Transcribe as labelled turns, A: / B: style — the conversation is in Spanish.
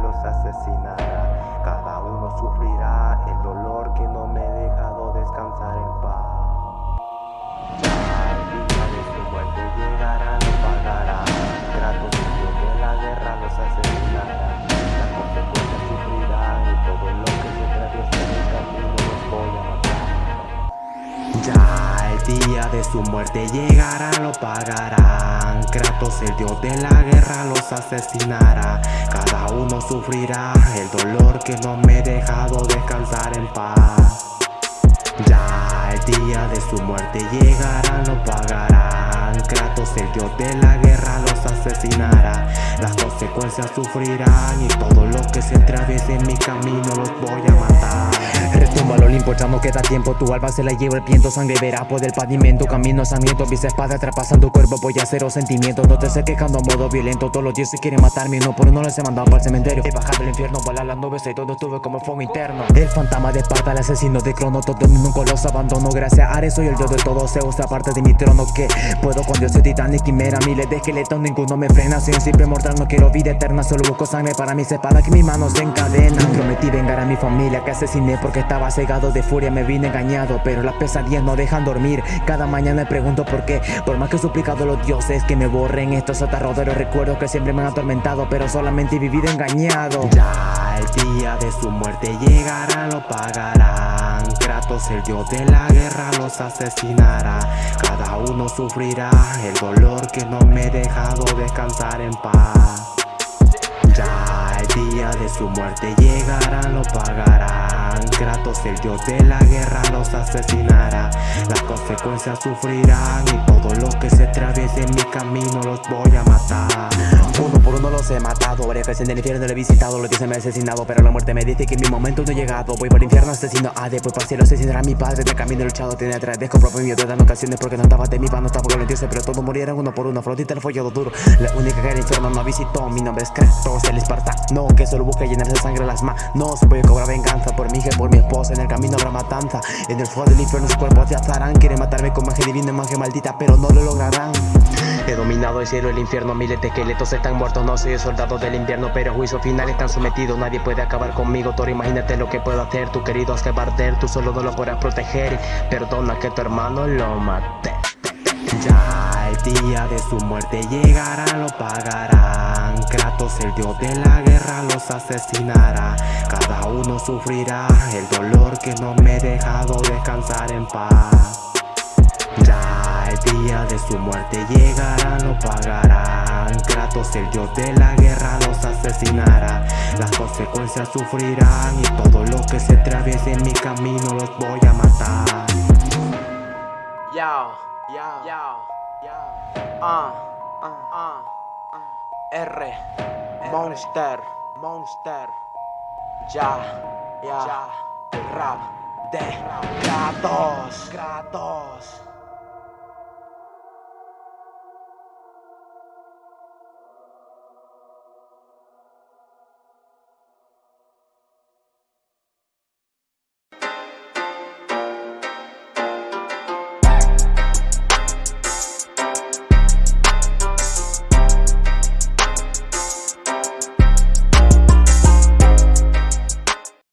A: los asesinará. Cada uno sufrirá el dolor que no me he dejado descansar en paz. Ya el día de su muerte llegará, no pagará. Kratos, el dios de la guerra, los asesinará. Las consecuencias sufrirán y todo lo que se atraviesa en el camino los voy a matar. Ya día de su muerte llegará, lo pagarán. Kratos, el dios de la guerra, los asesinará. Cada uno sufrirá el dolor que no me he dejado descansar en paz. Ya el día de su muerte llegará, lo pagarán. Kratos, el dios de la guerra, los asesinará. Las consecuencias sufrirán y todo lo que se atraviese en mi camino los voy a matar.
B: Retumba al Olimpo, ya no queda tiempo. Tu alma se la lleva el viento, sangre verá por el pavimento. Camino sangriento, mis espadas traspasando cuerpo Voy a cero sentimientos, no te estés quejando a modo violento Todos los dioses quieren matarme, uno por uno les he mandado para el cementerio. He bajado al infierno, volar las nubes y todo estuve como fuego interno. El fantasma de Esparta, el asesino de Crono Todo el mundo los abandono, gracias a Ares soy el dios de todos. Zeus, aparte de mi trono que puedo con dioses titanes Quimera, miles de esqueletos, ninguno me frena. Soy un simple mortal, no quiero vida eterna Solo busco sangre para mis espadas que mis manos se encadenan. Prometí vengar a mi familia que asesiné porque estaba cegado de furia me vine engañado Pero las pesadillas no dejan dormir. Cada mañana me pregunto por qué Por más que he suplicado a los dioses que me borren estos aterradores recuerdos que siempre me han atormentado Pero solamente he vivido engañado.
A: Ya el día de su muerte llegará, lo pagarán. Kratos, el dios de la guerra, los asesinará. Cada uno sufrirá el dolor que no me he dejado descansar en paz. Ya el día de su muerte llegará, lo pagarán. Kratos, el dios de la guerra, los asesinará. Consecuencias sufrirán y todo lo que se atraviese en mi camino los voy a matar.
B: Uno por uno los he matado Varias veces en el infierno lo he visitado Los dioses me han asesinado Pero la muerte me dice que mi momento no ha llegado. Voy por el infierno asesino A después para el cielo asesinar a mi padre De camino he luchado Tiene Dejo propio mío De dan ocasiones Porque no estaba de mi pan No estaba con los Pero todos murieron uno por uno. Flotita el follado duro La única que el infierno no visitó. Mi nombre es Kratos el espartano Que solo busca llenar de sangre las manos. Voy a cobrar venganza Por mi hija por mi esposa En el camino habrá matanza. En el fuego del infierno sus cuerpos ya azarán Quieren matarme con magia divina Magia maldita Pero no lo lograrán He dominado el cielo y el infierno, miles de esqueletos están muertos, no soy el soldado del invierno, pero a juicio final están sometidos, nadie puede acabar conmigo, Thor, imagínate lo que puedo hacer, tu querido Askebarder, tú solo no lo podrás proteger, perdona que tu hermano lo mate.
A: Ya el día de su muerte llegará, lo pagarán. Kratos, el dios de la guerra, los asesinará. Cada uno sufrirá el dolor que no me he dejado descansar en paz. Ya el día de su muerte llegará, lo pagarán. Kratos, el dios de la guerra, los asesinará. Las consecuencias sufrirán y todo lo que se atraviese en mi camino los voy a matar.
C: Yo. Ah, ah, ah, R, Monster, Monster. Ya, ya, rap de Kratos, Kratos.